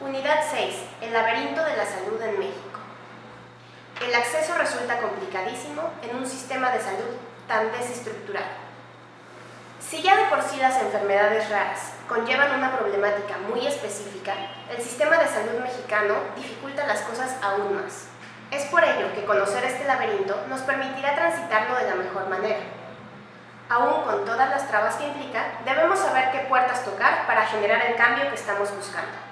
Unidad 6. El laberinto de la salud en México. El acceso resulta complicadísimo en un sistema de salud tan desestructurado. Si ya de por sí las enfermedades raras conllevan una problemática muy específica, el sistema de salud mexicano dificulta las cosas aún más. Es por ello que conocer este laberinto nos permitirá transitarlo de la mejor manera. Aún con todas las trabas que implica, debemos saber qué puertas tocar para generar el cambio que estamos buscando.